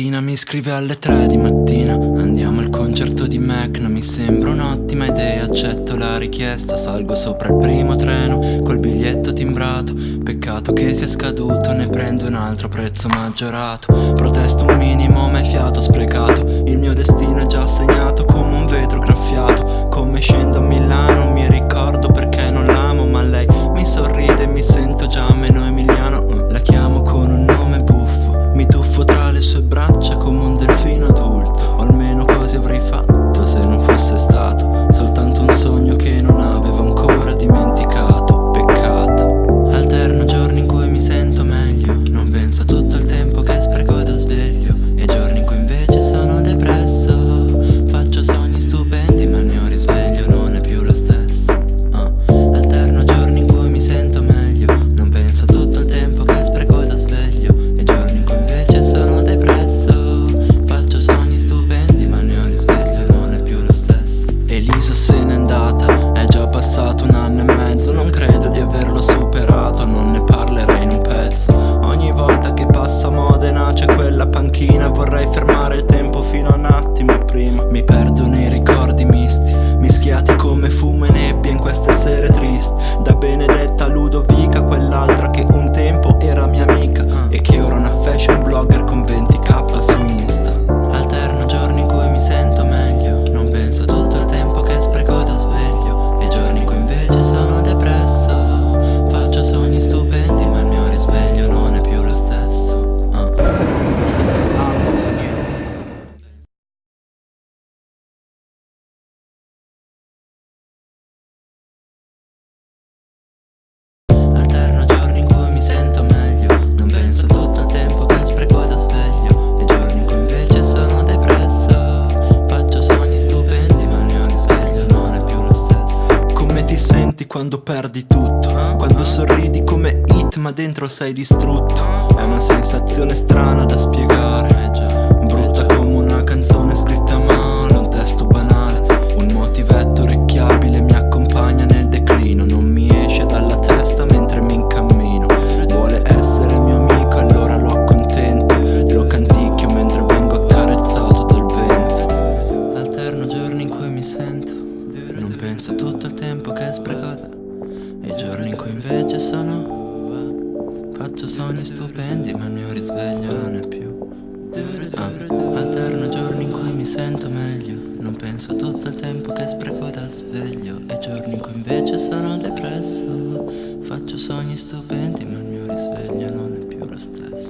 mattina mi scrive alle 3 di mattina. Andiamo al concerto di Mecna, mi sembra un'ottima idea. Accetto la richiesta, salgo sopra il primo treno Col biglietto timbrato, peccato che sia scaduto Ne prendo un altro prezzo maggiorato. Protesto un minimo ma è fiato sprecato. Il mio panchina Vorrei fermare il tempo fino a un attimo prima. Mi perdo nei ricordi. ti senti quando perdi tutto? Quando sorridi come hit ma dentro sei distrutto È una sensazione strana da spiegare penso a tutto il tempo che sprecota E i giorni in cui invece sono Faccio sogni stupendi ma il mio risveglio non è più. Ah, Alterno giorni in cui mi sento meglio. Non penso a tutto il tempo che spreco dal sveglio. E i giorni in cui invece sono depresso. Faccio sogni stupendi ma il mio risveglio non è più lo stesso.